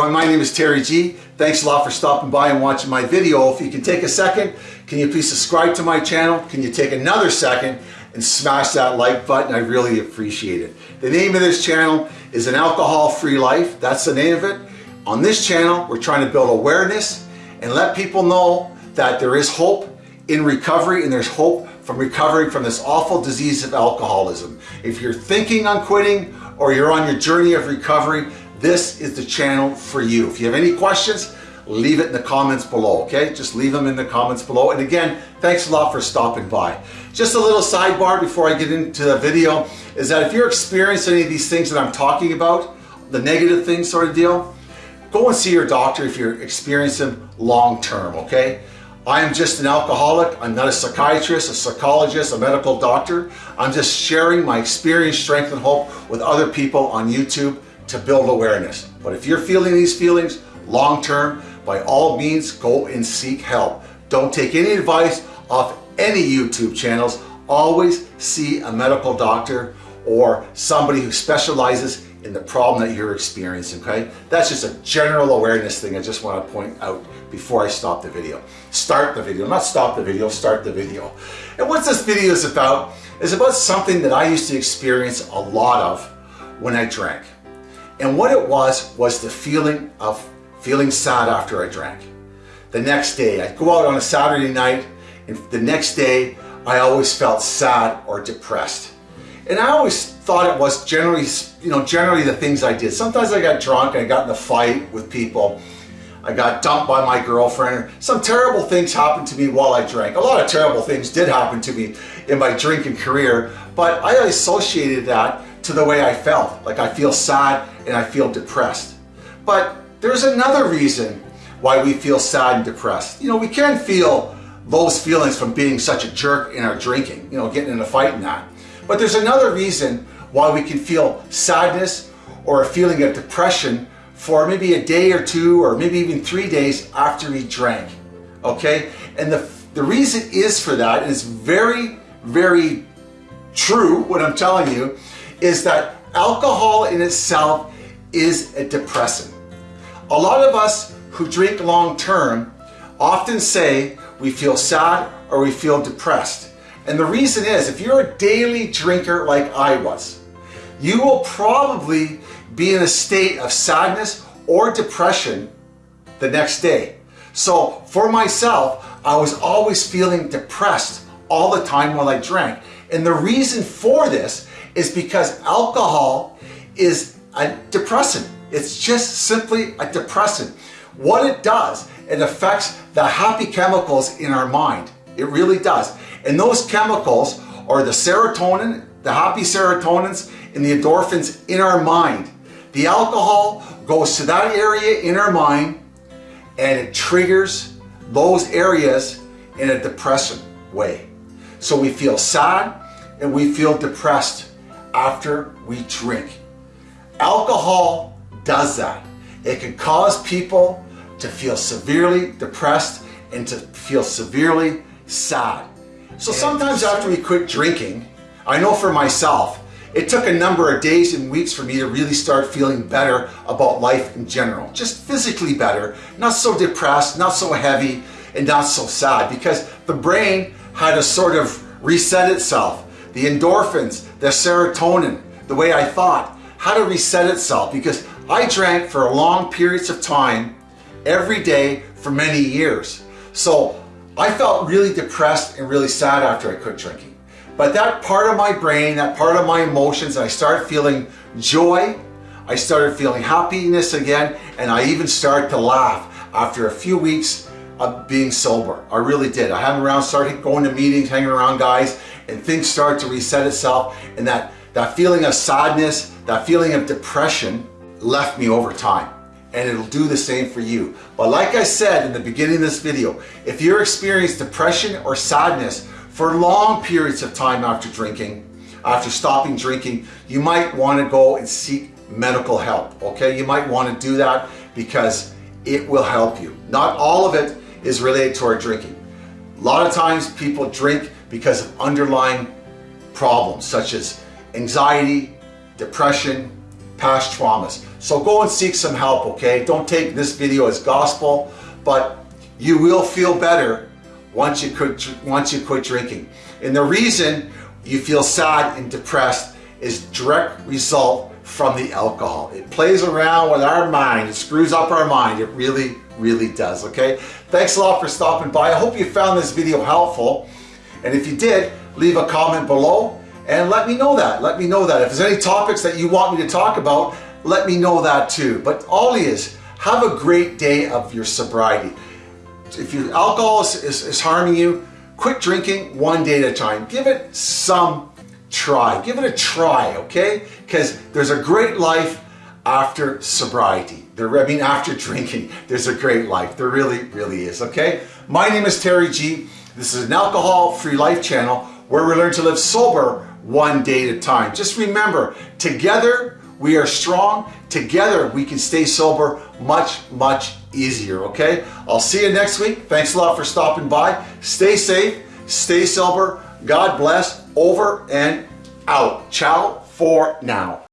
everyone, my name is Terry G. Thanks a lot for stopping by and watching my video. If you can take a second, can you please subscribe to my channel? Can you take another second and smash that like button? I really appreciate it. The name of this channel is An Alcohol-Free Life. That's the name of it. On this channel, we're trying to build awareness and let people know that there is hope in recovery and there's hope from recovering from this awful disease of alcoholism. If you're thinking on quitting or you're on your journey of recovery, this is the channel for you. If you have any questions, leave it in the comments below, okay? Just leave them in the comments below. And again, thanks a lot for stopping by. Just a little sidebar before I get into the video is that if you're experiencing any of these things that I'm talking about, the negative things sort of deal, go and see your doctor if you're experiencing long term, okay? I am just an alcoholic. I'm not a psychiatrist, a psychologist, a medical doctor. I'm just sharing my experience, strength, and hope with other people on YouTube to build awareness. But if you're feeling these feelings long term, by all means, go and seek help. Don't take any advice off any YouTube channels. Always see a medical doctor or somebody who specializes in the problem that you're experiencing, okay? That's just a general awareness thing I just want to point out before I stop the video. Start the video, not stop the video, start the video. And what this video is about is about something that I used to experience a lot of when I drank. And what it was, was the feeling of feeling sad after I drank. The next day, I'd go out on a Saturday night, and the next day, I always felt sad or depressed. And I always thought it was generally, you know, generally the things I did. Sometimes I got drunk and I got in a fight with people. I got dumped by my girlfriend. Some terrible things happened to me while I drank. A lot of terrible things did happen to me in my drinking career, but I associated that to the way I felt. Like I feel sad and I feel depressed. But there's another reason why we feel sad and depressed. You know, we can feel those feelings from being such a jerk in our drinking, you know, getting in a fight and that. But there's another reason why we can feel sadness or a feeling of depression for maybe a day or two or maybe even three days after we drank. Okay? And the, the reason is for that is very, very true, what I'm telling you, is that alcohol in itself is a depressant. A lot of us who drink long term often say we feel sad or we feel depressed. And the reason is, if you're a daily drinker like I was, you will probably be in a state of sadness or depression the next day. So for myself, I was always feeling depressed all the time while I drank. And the reason for this is because alcohol is a depressant. It's just simply a depressant. What it does, it affects the happy chemicals in our mind. It really does. And those chemicals are the serotonin, the happy serotonins, and the endorphins in our mind. The alcohol goes to that area in our mind and it triggers those areas in a depressant way. So we feel sad and we feel depressed after we drink. Alcohol does that. It can cause people to feel severely depressed and to feel severely sad. So sometimes after we quit drinking, I know for myself, it took a number of days and weeks for me to really start feeling better about life in general. Just physically better, not so depressed, not so heavy, and not so sad because the brain had to sort of reset itself the endorphins, the serotonin, the way I thought, how to reset itself because I drank for long periods of time every day for many years. So I felt really depressed and really sad after I quit drinking. But that part of my brain, that part of my emotions, I started feeling joy, I started feeling happiness again, and I even started to laugh after a few weeks of being sober. I really did. I hung around, started going to meetings, hanging around guys, and things start to reset itself and that, that feeling of sadness, that feeling of depression left me over time and it'll do the same for you. But like I said in the beginning of this video, if you're experiencing depression or sadness for long periods of time after drinking, after stopping drinking, you might want to go and seek medical help, okay? You might want to do that because it will help you. Not all of it is related to our drinking. A lot of times people drink because of underlying problems such as anxiety, depression, past traumas. So go and seek some help, okay? Don't take this video as gospel, but you will feel better once you quit, once you quit drinking. And the reason you feel sad and depressed is direct result from the alcohol. It plays around with our mind. It screws up our mind. It really, really does, okay? Thanks a lot for stopping by. I hope you found this video helpful. And if you did, leave a comment below and let me know that. Let me know that. If there's any topics that you want me to talk about, let me know that too. But all is, have a great day of your sobriety. If your alcohol is, is, is harming you, quit drinking one day at a time. Give it some try. Give it a try, okay? Because there's a great life after sobriety. There, I mean, after drinking, there's a great life. There really, really is, okay? My name is Terry G. This is an alcohol-free life channel where we learn to live sober one day at a time. Just remember, together we are strong. Together we can stay sober much, much easier, okay? I'll see you next week. Thanks a lot for stopping by. Stay safe, stay sober. God bless. Over and out. Ciao for now.